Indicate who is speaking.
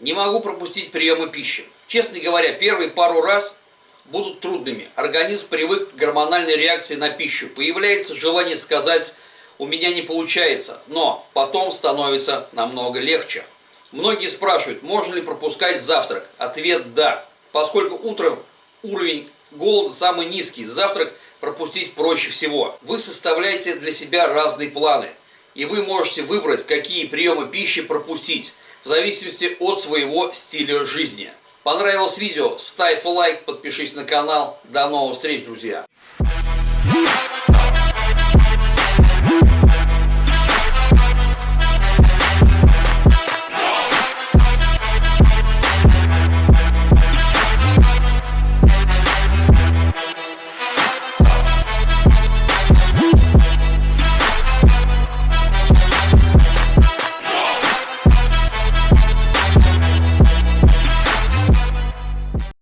Speaker 1: Не могу пропустить приемы пищи. Честно говоря, первые пару раз будут трудными. Организм привык к гормональной реакции на пищу. Появляется желание сказать «у меня не получается», но потом становится намного легче. Многие спрашивают, можно ли пропускать завтрак. Ответ «да». Поскольку утром уровень голода самый низкий, завтрак пропустить проще всего. Вы составляете для себя разные планы. И вы можете выбрать, какие приемы пищи пропустить, в зависимости от своего стиля жизни. Понравилось видео? Ставь лайк, подпишись на канал. До новых встреч, друзья!